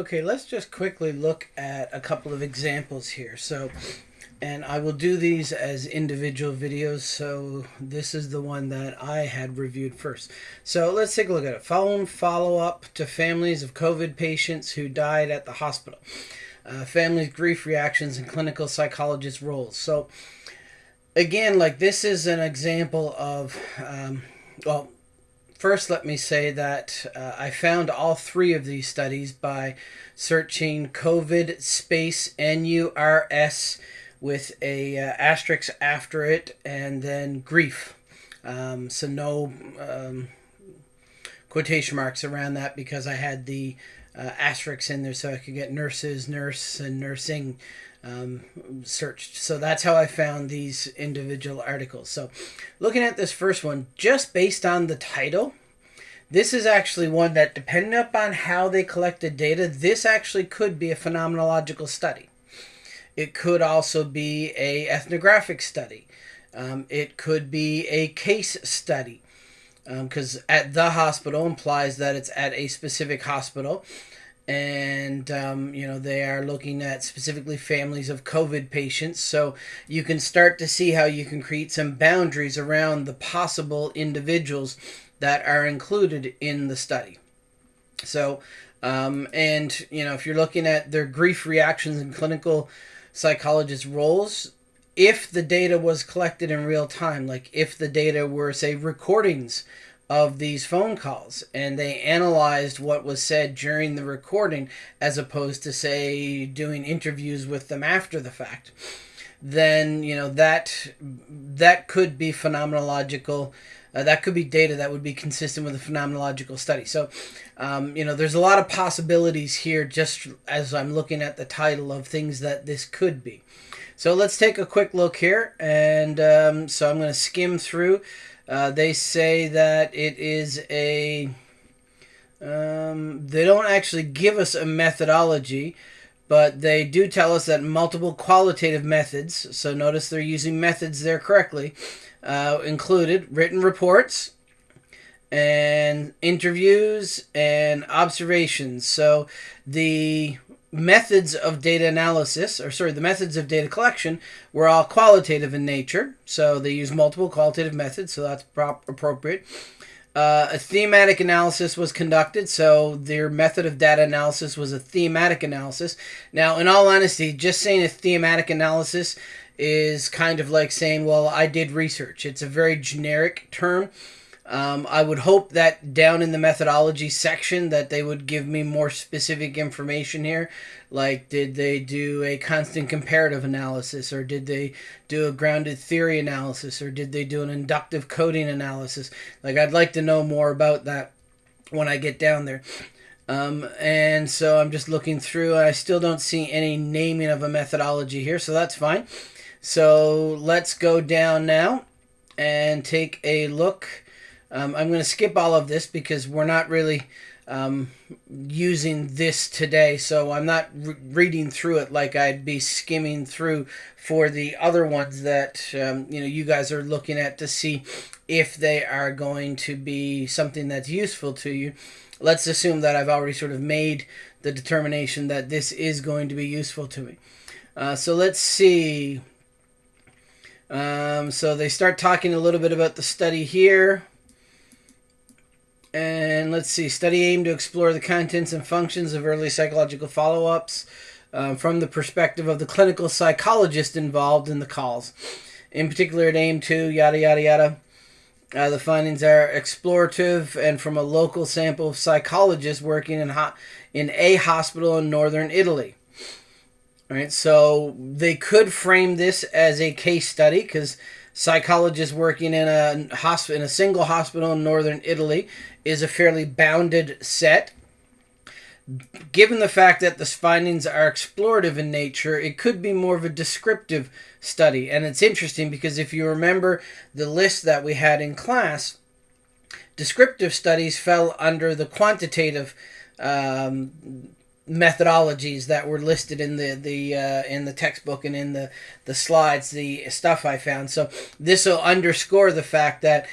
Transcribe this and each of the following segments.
Okay, let's just quickly look at a couple of examples here. So, and I will do these as individual videos. So this is the one that I had reviewed first. So let's take a look at it. Phone follow-up to families of COVID patients who died at the hospital. Uh, families' grief reactions and clinical psychologist roles. So again, like this is an example of, um, well, First, let me say that uh, I found all three of these studies by searching COVID space NURS with a uh, asterisk after it and then grief. Um, so no um, quotation marks around that because I had the uh, asterisks in there so I could get nurses, nurse, and nursing um, searched. So that's how I found these individual articles. So looking at this first one, just based on the title, this is actually one that, depending upon how they collected data, this actually could be a phenomenological study. It could also be a ethnographic study. Um, it could be a case study because um, at the hospital implies that it's at a specific hospital and um, you know they are looking at specifically families of covid patients so you can start to see how you can create some boundaries around the possible individuals that are included in the study. So um, and you know if you're looking at their grief reactions and clinical psychologist roles if the data was collected in real time like if the data were say recordings of these phone calls and they analyzed what was said during the recording as opposed to say doing interviews with them after the fact then you know that that could be phenomenological uh, that could be data that would be consistent with a phenomenological study so um, you know there's a lot of possibilities here just as i'm looking at the title of things that this could be so let's take a quick look here and um, so i'm going to skim through uh, they say that it is a. Um, they don't actually give us a methodology, but they do tell us that multiple qualitative methods, so notice they're using methods there correctly, uh, included written reports and interviews and observations. So the methods of data analysis, or sorry, the methods of data collection were all qualitative in nature. So they use multiple qualitative methods, so that's prop- appropriate. Uh, a thematic analysis was conducted, so their method of data analysis was a thematic analysis. Now, in all honesty, just saying a thematic analysis is kind of like saying, well, I did research. It's a very generic term. Um, I would hope that down in the methodology section that they would give me more specific information here. Like, did they do a constant comparative analysis, or did they do a grounded theory analysis, or did they do an inductive coding analysis? Like, I'd like to know more about that when I get down there. Um, and so I'm just looking through, I still don't see any naming of a methodology here, so that's fine. So let's go down now and take a look um, I'm going to skip all of this because we're not really um, using this today, so I'm not re- reading through it like I'd be skimming through for the other ones that um, you know you guys are looking at to see if they are going to be something that's useful to you. Let's assume that I've already sort of made the determination that this is going to be useful to me. Uh, so let's see. Um, so they start talking a little bit about the study here. And let's see, study aimed to explore the contents and functions of early psychological follow ups um, from the perspective of the clinical psychologist involved in the calls. In particular, it aimed to yada yada yada. Uh, the findings are explorative and from a local sample of psychologists working in, ho- in a hospital in northern Italy. All right, so they could frame this as a case study because psychologists working in a hosp- in a single hospital in northern Italy is a fairly bounded set. Given the fact that the findings are explorative in nature, it could be more of a descriptive study. And it's interesting because if you remember the list that we had in class, descriptive studies fell under the quantitative um, methodologies that were listed in the the uh, in the textbook and in the the slides the stuff I found so this will underscore the fact that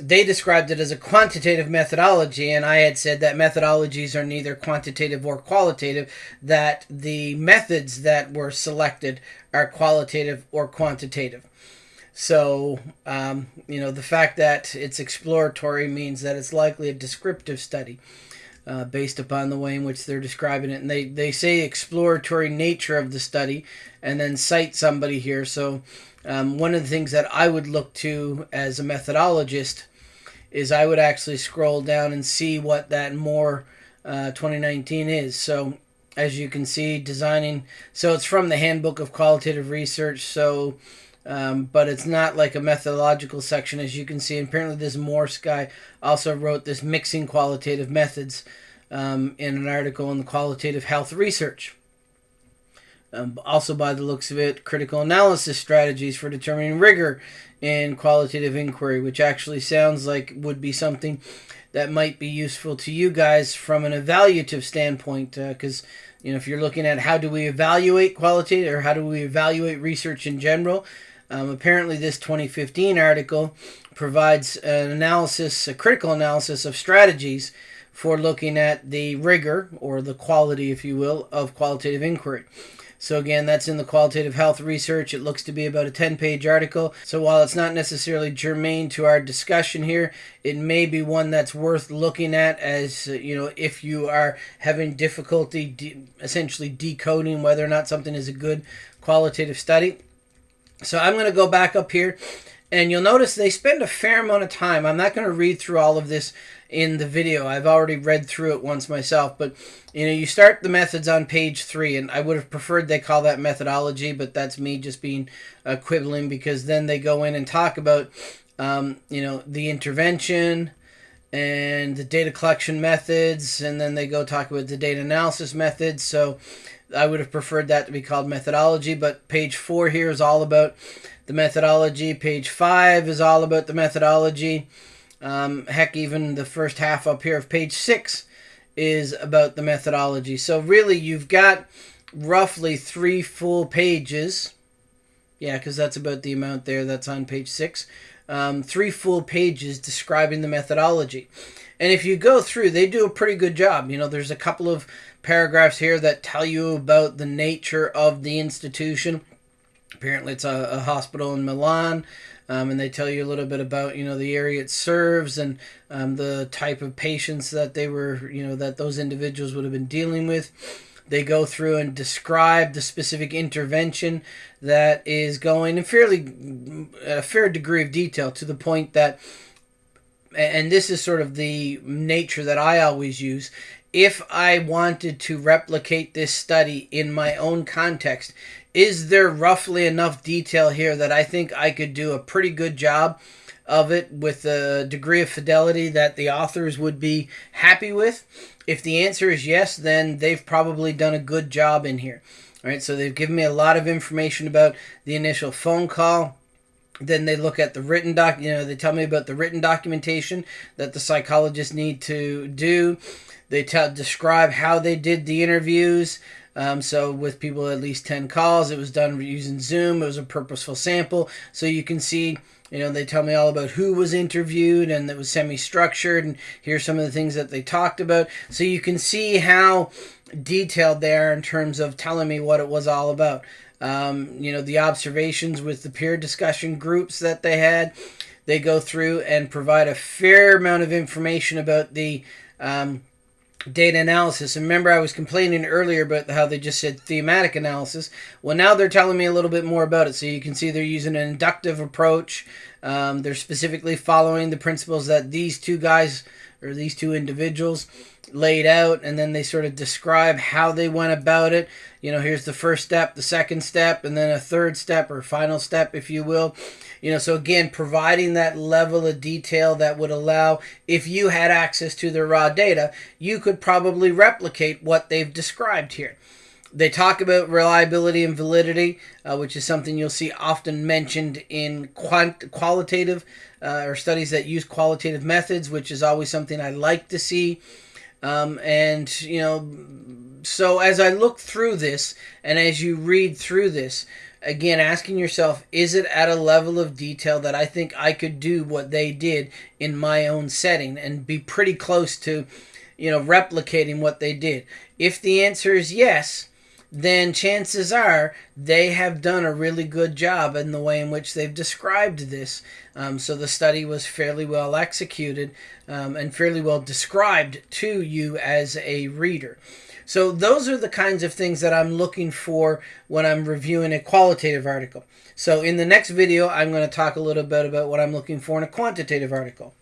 they described it as a quantitative methodology, and I had said that methodologies are neither quantitative or qualitative, that the methods that were selected are qualitative or quantitative. So, um, you know, the fact that it's exploratory means that it's likely a descriptive study. Uh, based upon the way in which they're describing it. And they, they say exploratory nature of the study and then cite somebody here. So, um, one of the things that I would look to as a methodologist is I would actually scroll down and see what that Morse uh, 2019 is. So, as you can see, designing. So, it's from the Handbook of Qualitative Research. So, um, but it's not like a methodological section as you can see. And apparently, this Morse guy also wrote this mixing qualitative methods um, in an article in the Qualitative Health Research. Um, also, by the looks of it, critical analysis strategies for determining rigor in qualitative inquiry, which actually sounds like would be something that might be useful to you guys from an evaluative standpoint. Because, uh, you know, if you're looking at how do we evaluate qualitative or how do we evaluate research in general, um, apparently, this 2015 article provides an analysis, a critical analysis of strategies for looking at the rigor or the quality, if you will, of qualitative inquiry. So, again, that's in the qualitative health research. It looks to be about a 10 page article. So, while it's not necessarily germane to our discussion here, it may be one that's worth looking at as, uh, you know, if you are having difficulty de- essentially decoding whether or not something is a good qualitative study. So I'm going to go back up here and you'll notice they spend a fair amount of time. I'm not going to read through all of this in the video. I've already read through it once myself, but you know, you start the methods on page three, and I would have preferred they call that methodology, but that's me just being uh, quibbling because then they go in and talk about, um, you know, the intervention and the data collection methods, and then they go talk about the data analysis methods. So I would have preferred that to be called methodology, but page four here is all about the methodology. Page five is all about the methodology. Um, heck, even the first half up here of page six is about the methodology. So really, you've got roughly three full pages. Yeah, because that's about the amount there that's on page six. Um, three full pages describing the methodology. And if you go through, they do a pretty good job. You know, there's a couple of paragraphs here that tell you about the nature of the institution. Apparently, it's a, a hospital in Milan. Um, and they tell you a little bit about you know the area it serves and um, the type of patients that they were you know that those individuals would have been dealing with they go through and describe the specific intervention that is going in fairly a fair degree of detail to the point that and this is sort of the nature that I always use if I wanted to replicate this study in my own context, is there roughly enough detail here that I think I could do a pretty good job of it with a degree of fidelity that the authors would be happy with? If the answer is yes, then they've probably done a good job in here. All right, so they've given me a lot of information about the initial phone call. Then they look at the written doc, you know, they tell me about the written documentation that the psychologists need to do. They tell describe how they did the interviews. Um, so with people at least 10 calls, it was done using Zoom. It was a purposeful sample. So you can see, you know, they tell me all about who was interviewed and it was semi-structured and here's some of the things that they talked about. So you can see how detailed they are in terms of telling me what it was all about. Um, you know, the observations with the peer discussion groups that they had. They go through and provide a fair amount of information about the um, data analysis. And remember, I was complaining earlier about how they just said thematic analysis. Well, now they're telling me a little bit more about it. So you can see they're using an inductive approach. Um, they're specifically following the principles that these two guys or these two individuals laid out, and then they sort of describe how they went about it. You know, here's the first step, the second step, and then a third step or final step, if you will. You know, so again, providing that level of detail that would allow, if you had access to the raw data, you could probably replicate what they've described here. They talk about reliability and validity, uh, which is something you'll see often mentioned in quant- qualitative uh, or studies that use qualitative methods, which is always something I like to see. Um, and, you know, so as I look through this and as you read through this, again asking yourself is it at a level of detail that i think i could do what they did in my own setting and be pretty close to you know replicating what they did? If the answer is yes then chances are they have done a really good job in the way in which they've described this. Um, so the study was fairly well executed um, and fairly well described to you as a reader. So those are the kinds of things that I'm looking for when I'm reviewing a qualitative article. So in the next video, I'm going to talk a little bit about what I'm looking for in a quantitative article.